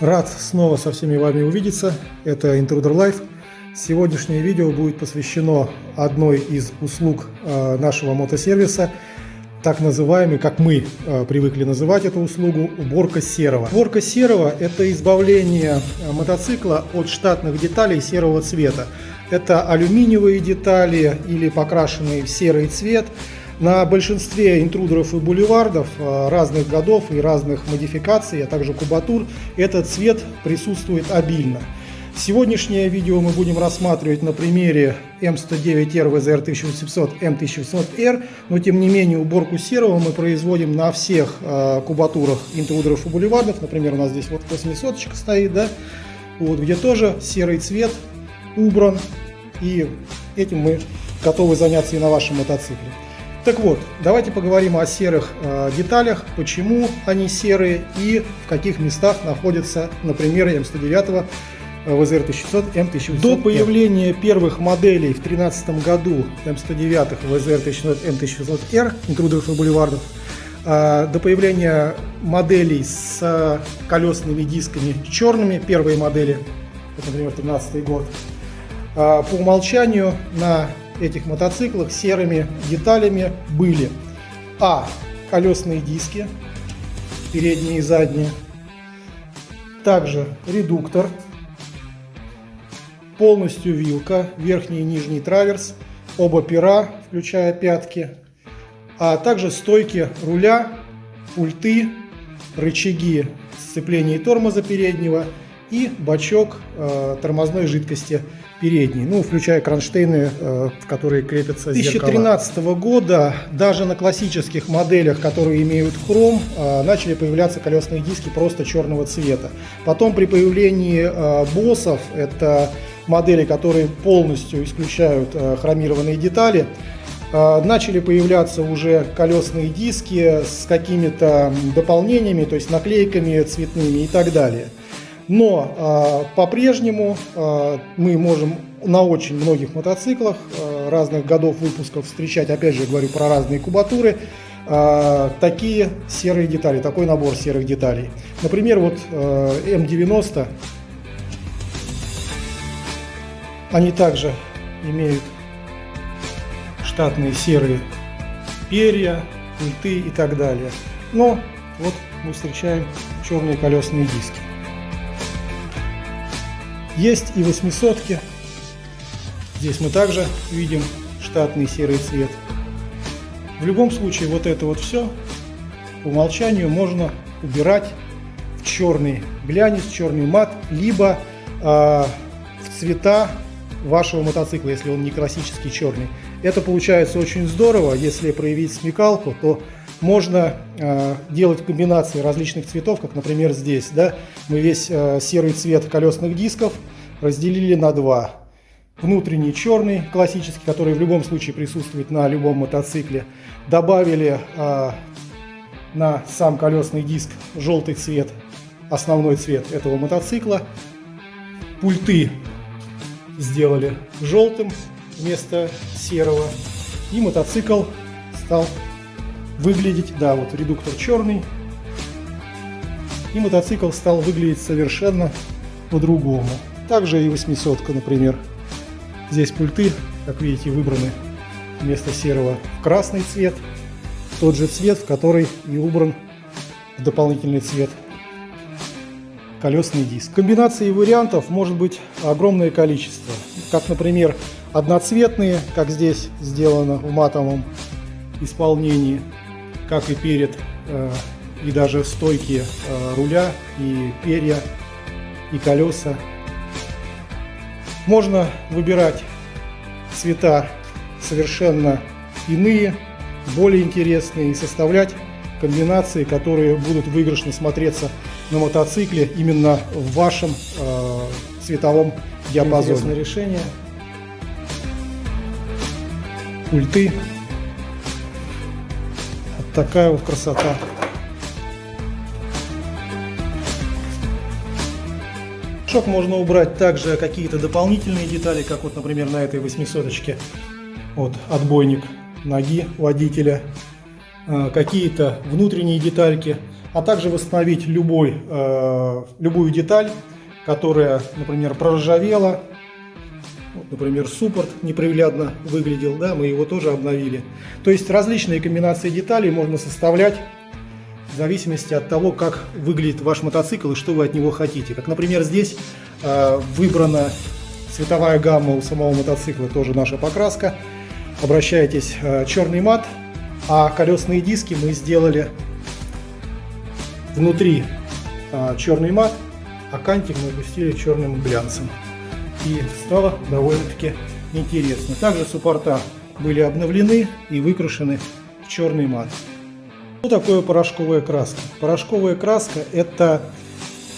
Рад снова со всеми вами увидеться. Это Intruder Life. Сегодняшнее видео будет посвящено одной из услуг э, нашего мотосервиса, так называемый, как мы э, привыкли называть эту услугу, уборка серого. Уборка серого – это избавление э, мотоцикла от штатных деталей серого цвета. Это алюминиевые детали или покрашенные в серый цвет – на большинстве интрудеров и бульвардов э, разных годов и разных модификаций, а также кубатур, этот цвет присутствует обильно. Сегодняшнее видео мы будем рассматривать на примере М109R VZR 1800 M1800R, но тем не менее уборку серого мы производим на всех э, кубатурах интрудеров и бульвардов. Например, у нас здесь вот 800 стоит, да, вот, где тоже серый цвет убран, и этим мы готовы заняться и на вашем мотоцикле. Так вот, давайте поговорим о серых э, деталях, почему они серые и в каких местах находятся, например, М109 ВЗР 1600, М1800. До появления первых моделей в 2013 году М109 ВЗР 1600, М1600R, интрудеров и бульвардов, э, до появления моделей с колесными дисками черными, первые модели, вот, например, 2013 год, э, по умолчанию на этих мотоциклах серыми деталями были. А. Колесные диски, передние и задние, также редуктор, полностью вилка, верхний и нижний траверс, оба пера, включая пятки, а также стойки руля, пульты, рычаги сцепления и тормоза переднего и бачок э, тормозной жидкости передней, ну, включая кронштейны, э, в которые крепятся 2013 зеркала. года даже на классических моделях, которые имеют хром, э, начали появляться колесные диски просто черного цвета. Потом при появлении э, боссов, это модели, которые полностью исключают хромированные детали, начали появляться уже колесные диски с какими-то дополнениями, то есть наклейками цветными и так далее. Но э, по-прежнему э, мы можем на очень многих мотоциклах э, разных годов выпусков встречать, опять же говорю про разные кубатуры, э, такие серые детали, такой набор серых деталей. Например, вот э, М90, они также имеют штатные серые перья, пульты и так далее. Но вот мы встречаем черные колесные диски. Есть и восьмисотки. Здесь мы также видим штатный серый цвет. В любом случае вот это вот все по умолчанию можно убирать в черный глянец, черный мат, либо э, в цвета вашего мотоцикла, если он не классический черный. Это получается очень здорово, если проявить смекалку, то можно э, делать комбинации различных цветов, как, например, здесь. Да? Мы весь э, серый цвет колесных дисков разделили на два. Внутренний черный, классический, который в любом случае присутствует на любом мотоцикле. Добавили э, на сам колесный диск желтый цвет, основной цвет этого мотоцикла. Пульты сделали желтым вместо серого. И мотоцикл стал выглядеть, да, вот редуктор черный, и мотоцикл стал выглядеть совершенно по-другому. Также и 800, например. Здесь пульты, как видите, выбраны вместо серого в красный цвет, тот же цвет, в который и убран дополнительный цвет колесный диск. Комбинаций вариантов может быть огромное количество. Как, например, одноцветные, как здесь сделано в матовом исполнении, как и перед, э, и даже стойки э, руля, и перья, и колеса. Можно выбирать цвета совершенно иные, более интересные и составлять комбинации, которые будут выигрышно смотреться на мотоцикле именно в вашем э, цветовом диапазоне. Интересное решение. Пульты такая вот красота. Шок можно убрать также какие-то дополнительные детали, как вот, например, на этой 800-очке. Вот отбойник ноги водителя. А, какие-то внутренние детальки. а также восстановить любой, э, любую деталь, которая, например, проржавела. Вот, например, суппорт неприглядно выглядел, да, мы его тоже обновили. То есть различные комбинации деталей можно составлять в зависимости от того, как выглядит ваш мотоцикл и что вы от него хотите. Как, например, здесь э, выбрана цветовая гамма у самого мотоцикла, тоже наша покраска. Обращайтесь, э, черный мат, а колесные диски мы сделали внутри э, черный мат, а кантик мы опустили черным глянцем. И стало довольно-таки интересно. Также суппорта были обновлены и выкрашены в черный мат. Что такое порошковая краска? Порошковая краска – это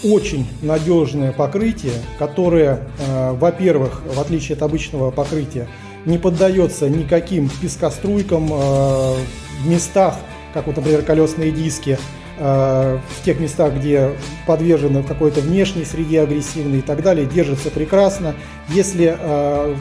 очень надежное покрытие, которое, э, во-первых, в отличие от обычного покрытия, не поддается никаким пескоструйкам э, в местах, как вот, например, колесные диски, в тех местах, где подвержены какой-то внешней среде агрессивной и так далее, держится прекрасно. Если э,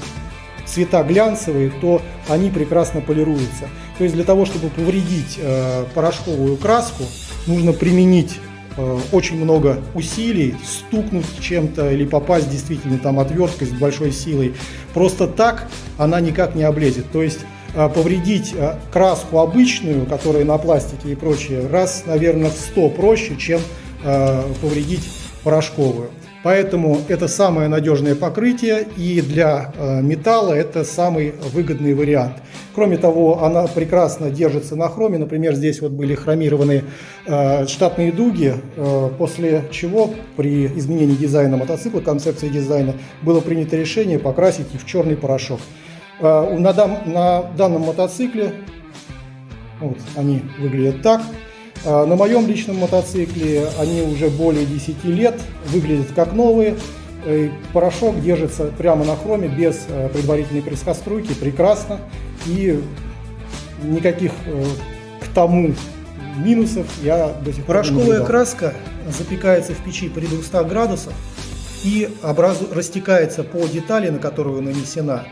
цвета глянцевые, то они прекрасно полируются. То есть для того, чтобы повредить э, порошковую краску, нужно применить э, очень много усилий, стукнуть чем-то или попасть действительно там отверткой с большой силой. Просто так она никак не облезет. То есть э, повредить э, краску обычную, которая на пластике и прочее, раз, наверное, в 100 проще, чем э, повредить порошковую. Поэтому это самое надежное покрытие и для металла это самый выгодный вариант. Кроме того, она прекрасно держится на хроме. Например, здесь вот были хромированные штатные дуги, после чего при изменении дизайна мотоцикла, концепции дизайна, было принято решение покрасить их в черный порошок. На, на данном мотоцикле вот, они выглядят так. А, на моем личном мотоцикле они уже более 10 лет, выглядят как новые. Порошок держится прямо на хроме, без э, предварительной прескоструйки, прекрасно. И никаких э, к тому минусов я до сих пор Порошковая не краска запекается в печи при 200 градусах и образу, растекается по детали, на которую нанесена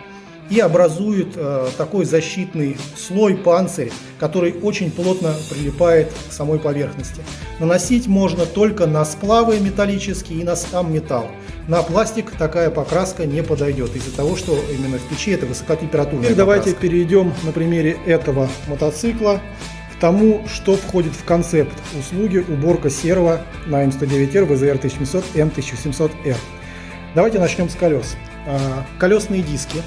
и образует э, такой защитный слой, панцирь, который очень плотно прилипает к самой поверхности. Наносить можно только на сплавы металлические и на сам металл. На пластик такая покраска не подойдет из-за того, что именно в печи это высокотемпературная Теперь давайте перейдем на примере этого мотоцикла к тому, что входит в концепт услуги уборка серого на М109R VZR 1700 M1700R. Давайте начнем с колес. Э, колесные диски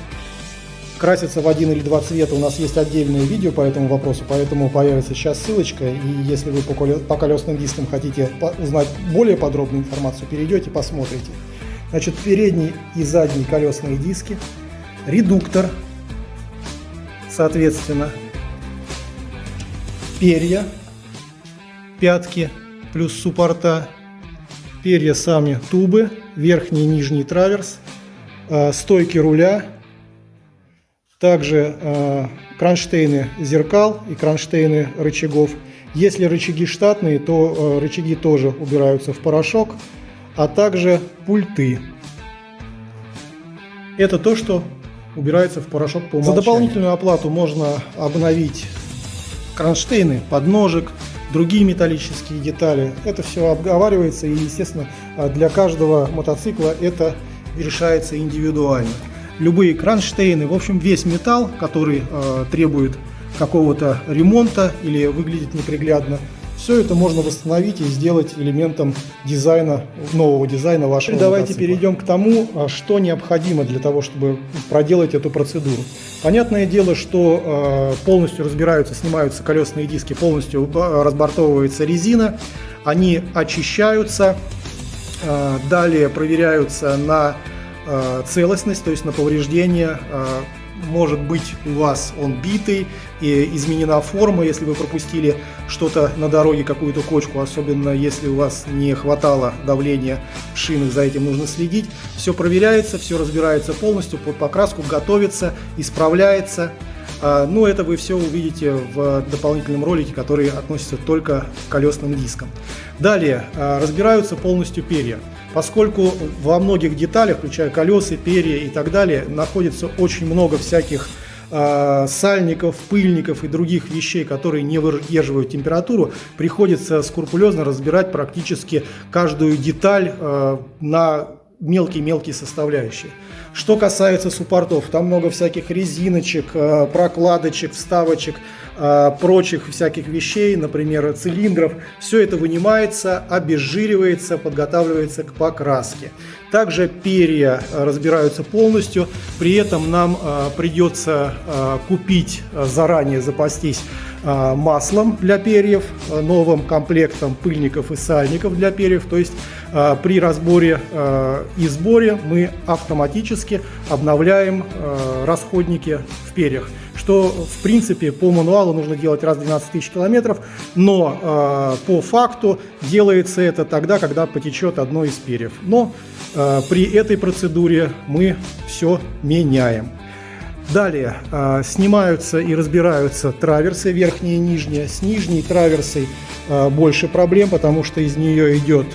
красится в один или два цвета, у нас есть отдельное видео по этому вопросу, поэтому появится сейчас ссылочка, и если вы по колесным дискам хотите узнать более подробную информацию, перейдете, посмотрите. Значит, передний и задний колесные диски, редуктор, соответственно, перья, пятки плюс суппорта, перья сами тубы, верхний и нижний траверс, э, стойки руля, также э, кронштейны зеркал и кронштейны рычагов. Если рычаги штатные, то э, рычаги тоже убираются в порошок, а также пульты. Это то, что убирается в порошок по умолчанию. За дополнительную оплату можно обновить кронштейны, подножек, другие металлические детали. Это все обговаривается и, естественно, для каждого мотоцикла это решается индивидуально любые кронштейны, в общем весь металл, который э, требует какого-то ремонта или выглядит неприглядно, все это можно восстановить и сделать элементом дизайна, нового дизайна вашего Теперь Давайте перейдем к тому, а, что необходимо для того, чтобы проделать эту процедуру. Понятное дело, что э, полностью разбираются, снимаются колесные диски, полностью э, разбортовывается резина, они очищаются, э, далее проверяются на Э, целостность, то есть на повреждение. Э, может быть у вас он битый, и изменена форма, если вы пропустили что-то на дороге, какую-то кочку, особенно если у вас не хватало давления в за этим нужно следить. Все проверяется, все разбирается полностью, под покраску готовится, исправляется. Э, ну, это вы все увидите в дополнительном ролике, который относится только к колесным дискам. Далее, разбираются полностью перья поскольку во многих деталях, включая колеса, перья и так далее, находится очень много всяких э, сальников, пыльников и других вещей, которые не выдерживают температуру, приходится скрупулезно разбирать практически каждую деталь э, на мелкие-мелкие составляющие. Что касается суппортов, там много всяких резиночек, э, прокладочек, вставочек, э, прочих всяких вещей, например, цилиндров. Все это вынимается, обезжиривается, подготавливается к покраске. Также перья разбираются полностью, при этом нам э, придется купить заранее, запастись маслом для перьев, новым комплектом пыльников и сальников для перьев. То есть при разборе и сборе мы автоматически обновляем расходники в перьях что в принципе по мануалу нужно делать раз в 12 тысяч километров, но по факту делается это тогда, когда потечет одно из перьев. Но при этой процедуре мы все меняем. Далее снимаются и разбираются траверсы, верхние и нижние. С нижней траверсой больше проблем, потому что из нее идет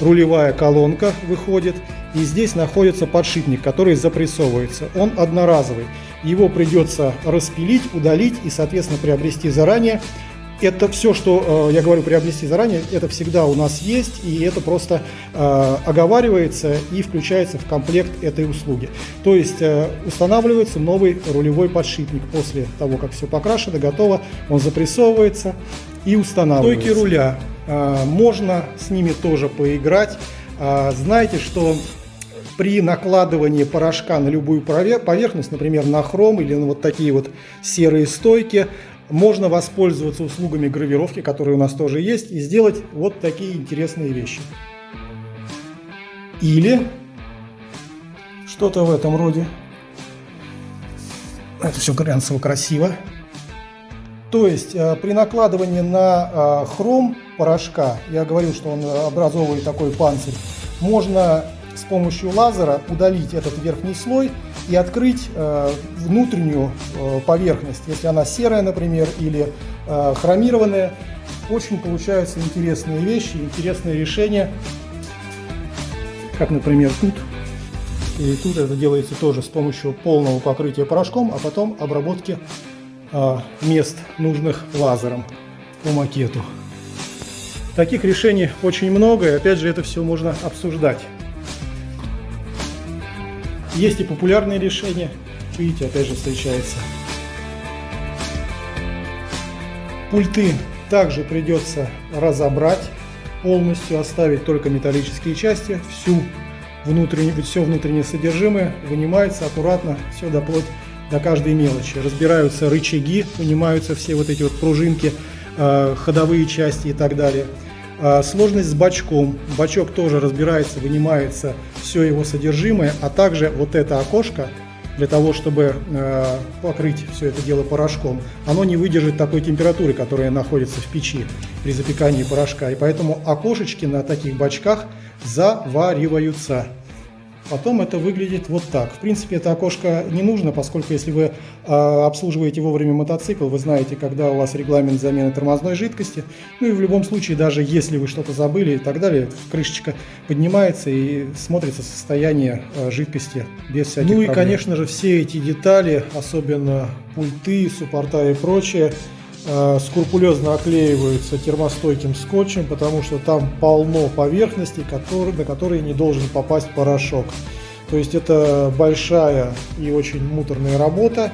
рулевая колонка, выходит. И здесь находится подшипник, который запрессовывается. Он одноразовый. Его придется распилить, удалить и, соответственно, приобрести заранее. Это все, что э, я говорю приобрести заранее, это всегда у нас есть, и это просто э, оговаривается и включается в комплект этой услуги. То есть э, устанавливается новый рулевой подшипник после того, как все покрашено, готово, он запрессовывается и устанавливается. Стойки руля, можно с ними тоже поиграть. Знаете, что при накладывании порошка на любую поверхность, например, на хром или на вот такие вот серые стойки, можно воспользоваться услугами гравировки, которые у нас тоже есть, и сделать вот такие интересные вещи. Или что-то в этом роде. Это все глянцево красиво. То есть э, при накладывании на э, хром порошка, я говорил, что он образовывает такой панцирь, можно с помощью лазера удалить этот верхний слой и открыть э, внутреннюю э, поверхность, если она серая, например, или э, хромированная. Очень получаются интересные вещи, интересные решения, как, например, тут. И тут это делается тоже с помощью полного покрытия порошком, а потом обработки мест, нужных лазером по макету. Таких решений очень много, и опять же это все можно обсуждать. Есть и популярные решения. Видите, опять же встречается. Пульты также придется разобрать полностью, оставить только металлические части. Всю внутреннее, все внутреннее содержимое вынимается аккуратно, все доплоть до каждой мелочи. Разбираются рычаги, вынимаются все вот эти вот пружинки, э, ходовые части и так далее. А, сложность с бачком. Бачок тоже разбирается, вынимается все его содержимое, а также вот это окошко, для того, чтобы э, покрыть все это дело порошком, оно не выдержит такой температуры, которая находится в печи при запекании порошка. И поэтому окошечки на таких бачках завариваются. Потом это выглядит вот так. В принципе, это окошко не нужно, поскольку если вы э, обслуживаете вовремя мотоцикл, вы знаете, когда у вас регламент замены тормозной жидкости. Ну и в любом случае, даже если вы что-то забыли и так далее, крышечка поднимается и смотрится состояние э, жидкости без всяких Ну и, проблем. конечно же, все эти детали, особенно пульты, суппорта и прочее, скрупулезно оклеиваются термостойким скотчем, потому что там полно поверхностей, который, на которые не должен попасть порошок. То есть это большая и очень муторная работа,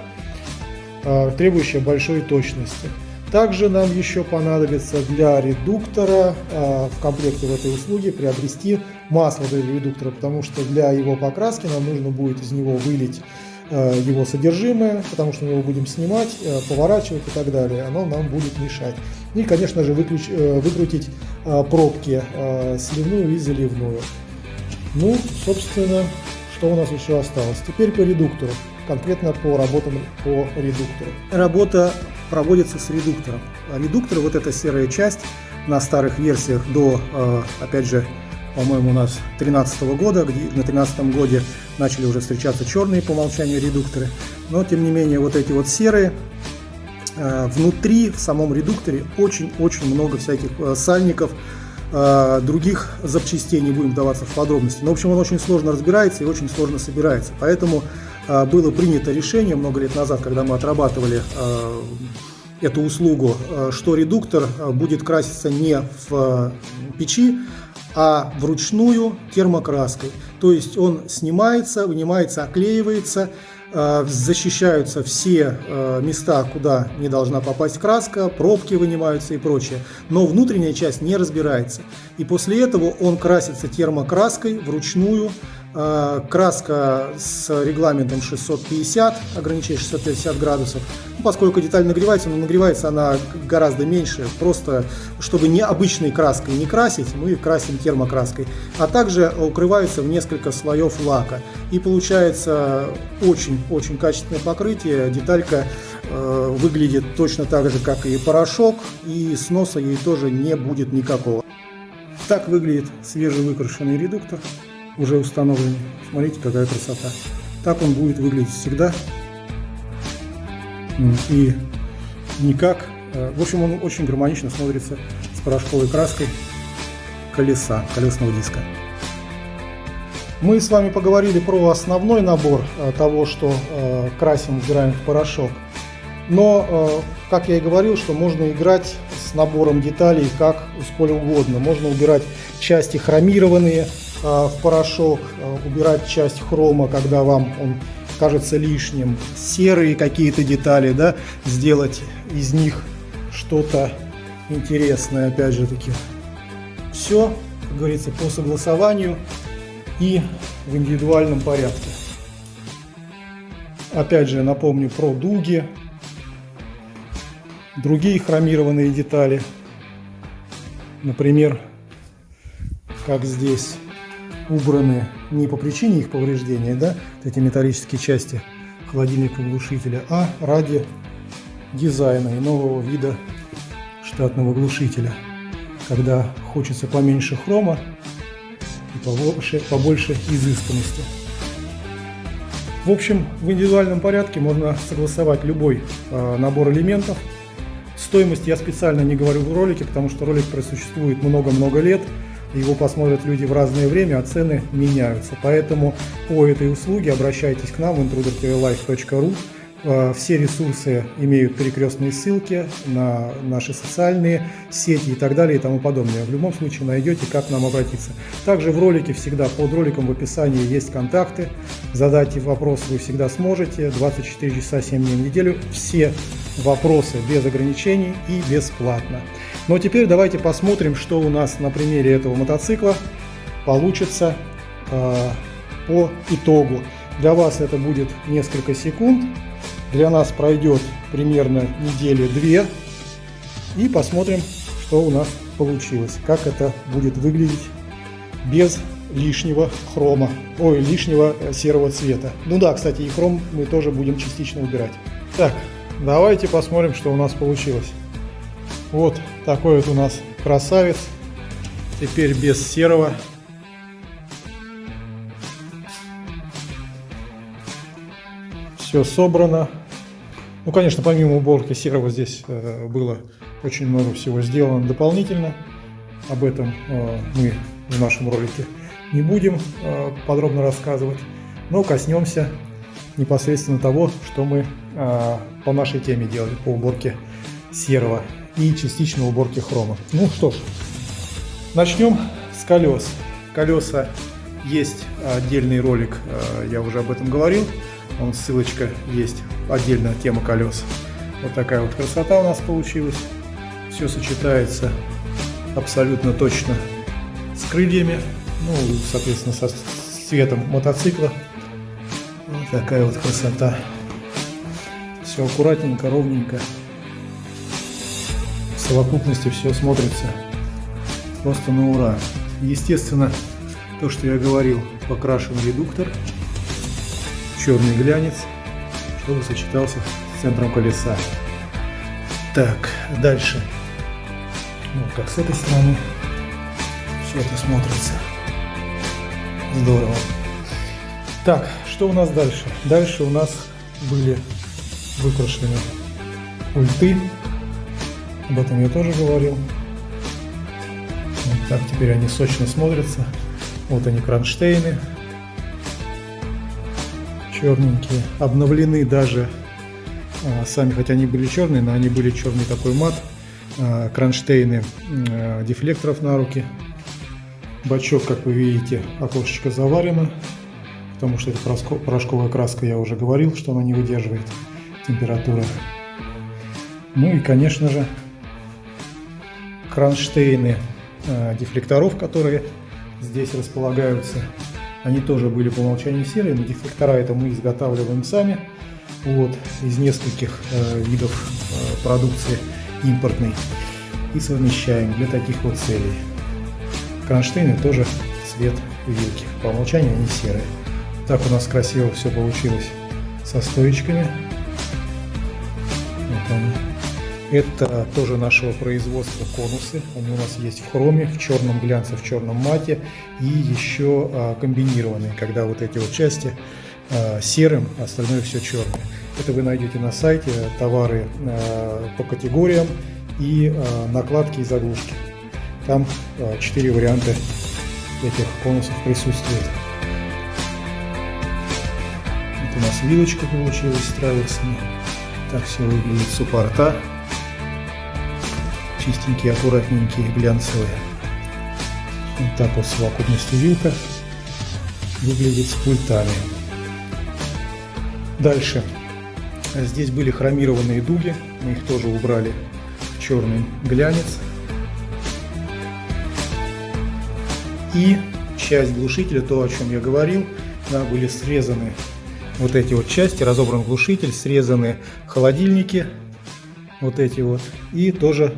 э, требующая большой точности. Также нам еще понадобится для редуктора э, в комплекте в этой услуге приобрести масло для редуктора, потому что для его покраски нам нужно будет из него вылить Э, его содержимое, потому что мы его будем снимать, э, поворачивать и так далее. Оно нам будет мешать. И, конечно же, выключ, э, выкрутить пробки сливную и заливную. Ну, собственно, что у нас еще осталось? Теперь по редуктору, конкретно по работам по редуктору. Работа проводится с редуктором. Редуктор, вот эта серая часть на старых версиях до, опять же, по-моему, у нас 2013 года, где на 2013 годе начали уже встречаться черные по умолчанию редукторы, но тем не менее вот эти вот серые, э, внутри в самом редукторе очень-очень много всяких э, сальников, э, других запчастей, не будем вдаваться в подробности. Но, в общем, он очень сложно разбирается и очень сложно собирается, поэтому было принято решение много лет назад, когда мы отрабатывали эту услугу, что редуктор будет краситься не в печи, а вручную термокраской. То есть он снимается, вынимается, оклеивается, Э, защищаются все э, места, куда не должна попасть краска, пробки вынимаются и прочее. Но внутренняя часть не разбирается. И после этого он красится термокраской вручную краска с регламентом 650, ограничение 650 градусов. Ну, поскольку деталь нагревается, но нагревается она гораздо меньше. Просто, чтобы не обычной краской не красить, мы красим термокраской. А также укрывается в несколько слоев лака. И получается очень-очень качественное покрытие. Деталька э, выглядит точно так же, как и порошок. И сноса ей тоже не будет никакого. Так выглядит свежевыкрашенный редуктор уже установлены. Смотрите, какая красота. Так он будет выглядеть всегда. И никак. Э, в общем, он очень гармонично смотрится с порошковой краской колеса, колесного диска. Мы с вами поговорили про основной набор э, того, что э, красим, убираем в порошок. Но, как я и говорил, что можно играть с набором деталей как сколь угодно. Можно убирать части хромированные, в порошок, э, убирать часть хрома, когда вам он кажется лишним, серые какие-то детали, да, сделать из них что-то интересное, опять же таки. Все, как говорится, по согласованию и в индивидуальном порядке. Опять же напомню про дуги, другие хромированные детали, например, как здесь убраны не по причине их повреждения, да, эти металлические части холодильника глушителя, а ради дизайна и нового вида штатного глушителя, когда хочется поменьше хрома и побольше, побольше изысканности. В общем, в индивидуальном порядке можно согласовать любой э, набор элементов. Стоимость я специально не говорю в ролике, потому что ролик просуществует много-много лет – его посмотрят люди в разное время, а цены меняются. Поэтому по этой услуге обращайтесь к нам в intrudertvlife.ru. Э, все ресурсы имеют перекрестные ссылки на наши социальные сети и так далее и тому подобное. В любом случае найдете, как нам обратиться. Также в ролике всегда, под роликом в описании есть контакты. Задать вопрос вы всегда сможете. 24 часа 7 дней в неделю. Все вопросы без ограничений и бесплатно. Но теперь давайте посмотрим, что у нас на примере этого мотоцикла получится э, по итогу. Для вас это будет несколько секунд, для нас пройдет примерно недели две, и посмотрим, что у нас получилось, как это будет выглядеть без лишнего хрома, ой, лишнего э, серого цвета. Ну да, кстати, и хром мы тоже будем частично убирать. Так, давайте посмотрим, что у нас получилось. Вот такой вот у нас красавец. Теперь без серого. Все собрано. Ну, конечно, помимо уборки серого здесь э, было очень много всего сделано дополнительно. Об этом э, мы в нашем ролике не будем э, подробно рассказывать, но коснемся непосредственно того, что мы э, по нашей теме делали по уборке серого и частичной уборки хрома. Ну что ж, начнем с колес. Колеса есть отдельный ролик, э, я уже об этом говорил. Он ссылочка есть, отдельная тема колес. Вот такая вот красота у нас получилась. Все сочетается абсолютно точно с крыльями, ну, соответственно, со цветом мотоцикла. Вот такая вот красота. Все аккуратненько, ровненько совокупности все смотрится просто на ура. Естественно, то, что я говорил, покрашен редуктор, черный глянец, чтобы сочетался с центром колеса. Так, дальше. Вот как с этой стороны все это смотрится. Здорово. Так, что у нас дальше? Дальше у нас были выкрашены ульты об этом я тоже говорил. Вот так теперь они сочно смотрятся. Вот они кронштейны. черненькие. Обновлены даже а, сами, хотя они были черные, но они были черный такой мат. А, кронштейны а, дефлекторов на руки. Бачок, как вы видите, окошечко заварено, потому что это порошковая краска, я уже говорил, что она не выдерживает температуры. Ну и, конечно же, кронштейны дефлекторов, которые здесь располагаются. Они тоже были по умолчанию серые, но дефлектора это мы изготавливаем сами. Вот, из нескольких э, видов э, продукции импортной и совмещаем для таких вот целей. Кронштейны тоже цвет вилки. По умолчанию они серые. Так у нас красиво все получилось со стоечками. Вот они. Это тоже нашего производства конусы. Они у нас есть в хроме, в черном глянце, в черном мате и еще а, комбинированные, когда вот эти вот части а, серым, а остальное все черное. Это вы найдете на сайте товары по категориям и накладки и заглушки. Там четыре варианта этих конусов присутствует. Вот у нас вилочка получилась с траверсами. Так все выглядит суппорта чистенькие, аккуратненькие, глянцевые. Вот так вот совокупностью вилка выглядит с пультами. Дальше. Здесь были хромированные дуги, мы их тоже убрали в черный глянец. И часть глушителя, то, о чем я говорил, да, были срезаны вот эти вот части, разобран глушитель, срезаны холодильники, вот эти вот, и тоже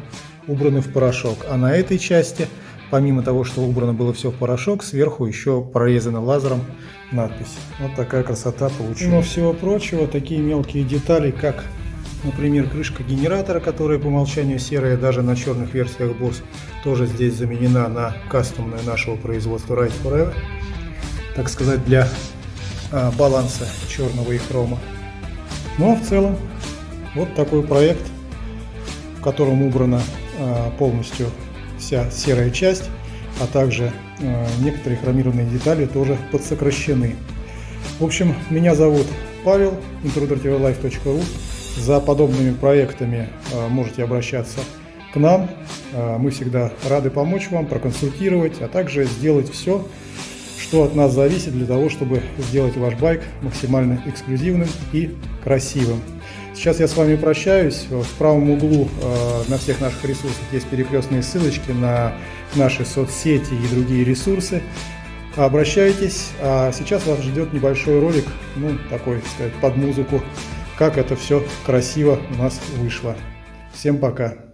убраны в порошок. А на этой части, помимо того, что убрано было все в порошок, сверху еще прорезана лазером надпись. Вот такая красота получилась. Но всего прочего, такие мелкие детали, как, например, крышка генератора, которая по умолчанию серая, даже на черных версиях BOSS, тоже здесь заменена на кастомную нашего производства Right Forever. Так сказать, для а, баланса черного и хрома. Ну а в целом, вот такой проект, в котором убрано полностью вся серая часть, а также э, некоторые хромированные детали тоже подсокращены. В общем, меня зовут Павел, intrudertvlife.ru. За подобными проектами э, можете обращаться к нам. Мы всегда рады помочь вам, проконсультировать, а также сделать все, что от нас зависит для того, чтобы сделать ваш байк максимально эксклюзивным и красивым. Сейчас я с вами прощаюсь. В правом углу э, на всех наших ресурсах есть перекрестные ссылочки на наши соцсети и другие ресурсы. Обращайтесь. А сейчас вас ждет небольшой ролик, ну, такой, сказать, под музыку, как это все красиво у нас вышло. Всем пока!